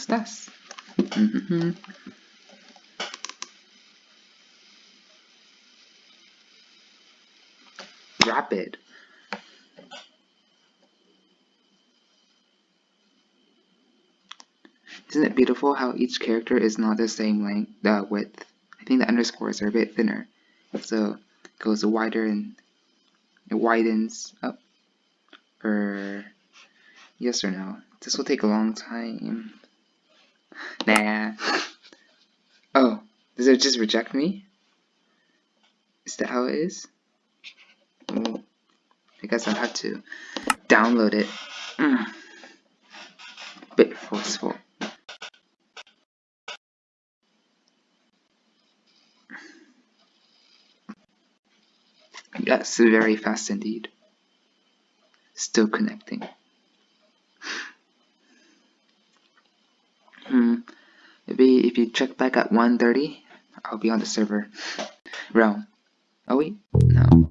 estás? Mm-hmm. Rapid. Isn't it beautiful how each character is not the same length, the width? I think the underscores are a bit thinner. So it goes wider and it widens up. Or yes or no? This will take a long time. Nah. Oh, does it just reject me? Is that how it is? I guess I'll have to download it. Mm. Bit forceful. Yes, very fast indeed. Still connecting. Hmm. Maybe if you check back at 1.30, I'll be on the server realm. Oh wait, no.